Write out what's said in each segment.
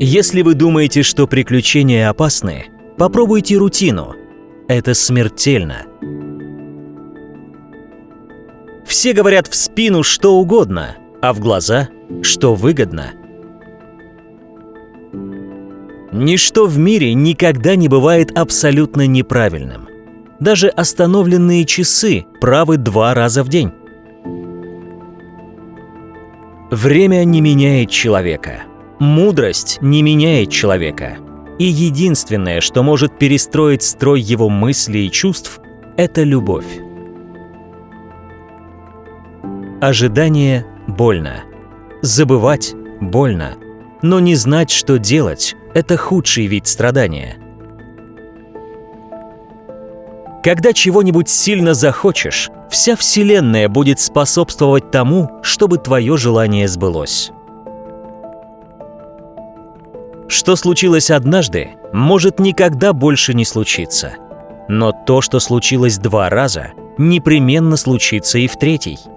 Если вы думаете, что приключения опасны, попробуйте рутину. Это смертельно. Все говорят в спину что угодно, а в глаза что выгодно. Ничто в мире никогда не бывает абсолютно неправильным. Даже остановленные часы правы два раза в день. Время не меняет человека. Мудрость не меняет человека. И единственное, что может перестроить строй его мыслей и чувств, это любовь. Ожидание больно. Забывать больно. Но не знать, что делать – это худший вид страдания. Когда чего-нибудь сильно захочешь, вся Вселенная будет способствовать тому, чтобы твое желание сбылось. Что случилось однажды, может никогда больше не случиться. Но то, что случилось два раза, непременно случится и в третий –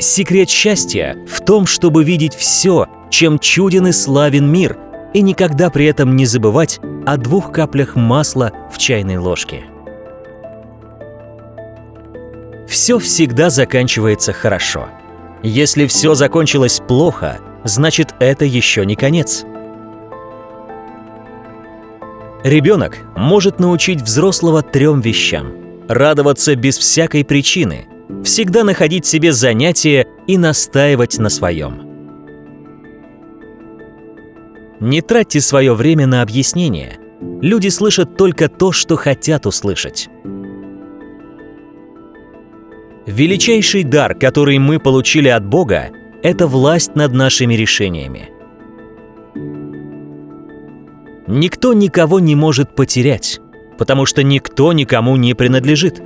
Секрет счастья в том, чтобы видеть все, чем чуден и славен мир, и никогда при этом не забывать о двух каплях масла в чайной ложке. Все всегда заканчивается хорошо. Если все закончилось плохо, значит это еще не конец. Ребенок может научить взрослого трем вещам. Радоваться без всякой причины – всегда находить себе занятие и настаивать на своем. Не тратьте свое время на объяснения. Люди слышат только то, что хотят услышать. Величайший дар, который мы получили от Бога, это власть над нашими решениями. Никто никого не может потерять, потому что никто никому не принадлежит.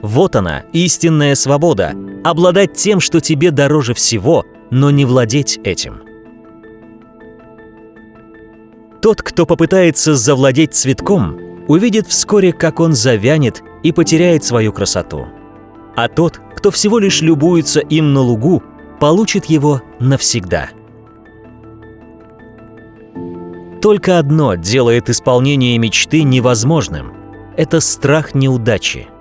Вот она, истинная свобода. Обладать тем, что тебе дороже всего, но не владеть этим. Тот, кто попытается завладеть цветком, увидит вскоре, как он завянет и потеряет свою красоту. А тот, кто всего лишь любуется им на лугу, получит его навсегда. Только одно делает исполнение мечты невозможным – это страх неудачи –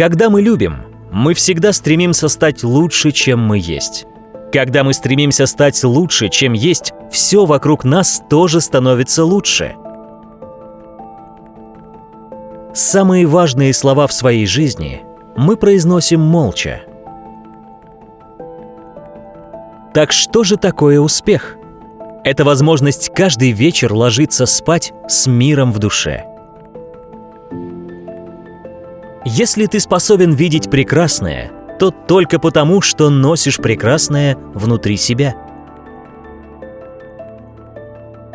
когда мы любим, мы всегда стремимся стать лучше, чем мы есть. Когда мы стремимся стать лучше, чем есть, все вокруг нас тоже становится лучше. Самые важные слова в своей жизни мы произносим молча. Так что же такое успех? Это возможность каждый вечер ложиться спать с миром в душе – если ты способен видеть прекрасное, то только потому, что носишь прекрасное внутри себя.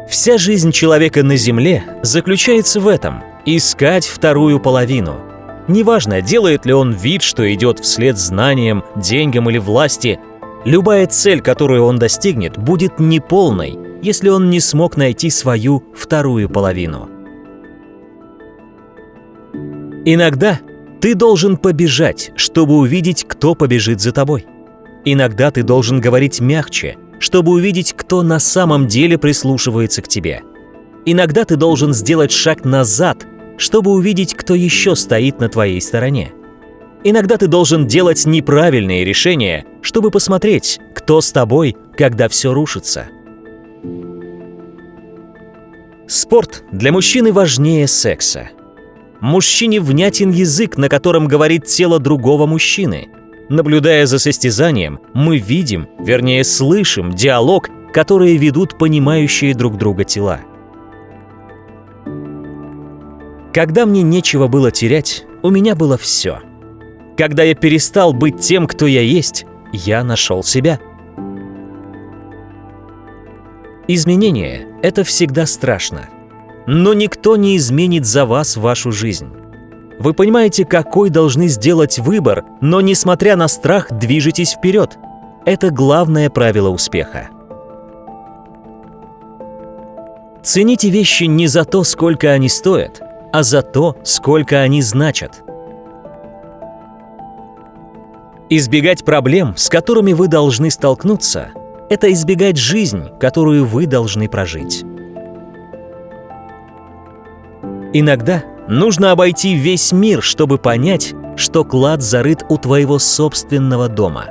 Вся жизнь человека на Земле заключается в этом – искать вторую половину. Неважно, делает ли он вид, что идет вслед знаниям, деньгам или власти, любая цель, которую он достигнет, будет неполной, если он не смог найти свою вторую половину. Иногда ты должен побежать, чтобы увидеть, кто побежит за тобой. Иногда ты должен говорить мягче, чтобы увидеть, кто на самом деле прислушивается к тебе. Иногда ты должен сделать шаг назад, чтобы увидеть, кто еще стоит на твоей стороне. Иногда ты должен делать неправильные решения, чтобы посмотреть, кто с тобой, когда все рушится. Спорт для мужчины важнее секса. Мужчине внятен язык, на котором говорит тело другого мужчины. Наблюдая за состязанием, мы видим, вернее слышим, диалог, которые ведут понимающие друг друга тела. Когда мне нечего было терять, у меня было все. Когда я перестал быть тем, кто я есть, я нашел себя. Изменение — это всегда страшно. Но никто не изменит за вас вашу жизнь. Вы понимаете, какой должны сделать выбор, но, несмотря на страх, движетесь вперед. Это главное правило успеха. Цените вещи не за то, сколько они стоят, а за то, сколько они значат. Избегать проблем, с которыми вы должны столкнуться, это избегать жизнь, которую вы должны прожить. Иногда нужно обойти весь мир, чтобы понять, что клад зарыт у твоего собственного дома.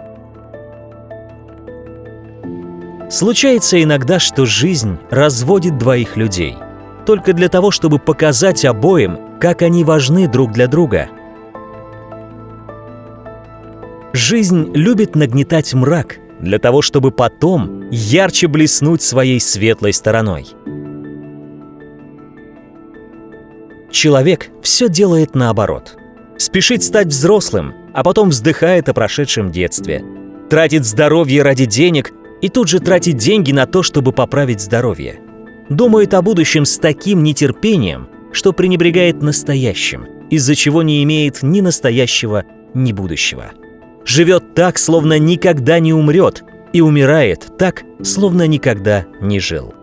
Случается иногда, что жизнь разводит двоих людей, только для того, чтобы показать обоим, как они важны друг для друга. Жизнь любит нагнетать мрак для того, чтобы потом ярче блеснуть своей светлой стороной. Человек все делает наоборот. Спешит стать взрослым, а потом вздыхает о прошедшем детстве. Тратит здоровье ради денег и тут же тратит деньги на то, чтобы поправить здоровье. Думает о будущем с таким нетерпением, что пренебрегает настоящим, из-за чего не имеет ни настоящего, ни будущего. Живет так, словно никогда не умрет, и умирает так, словно никогда не жил.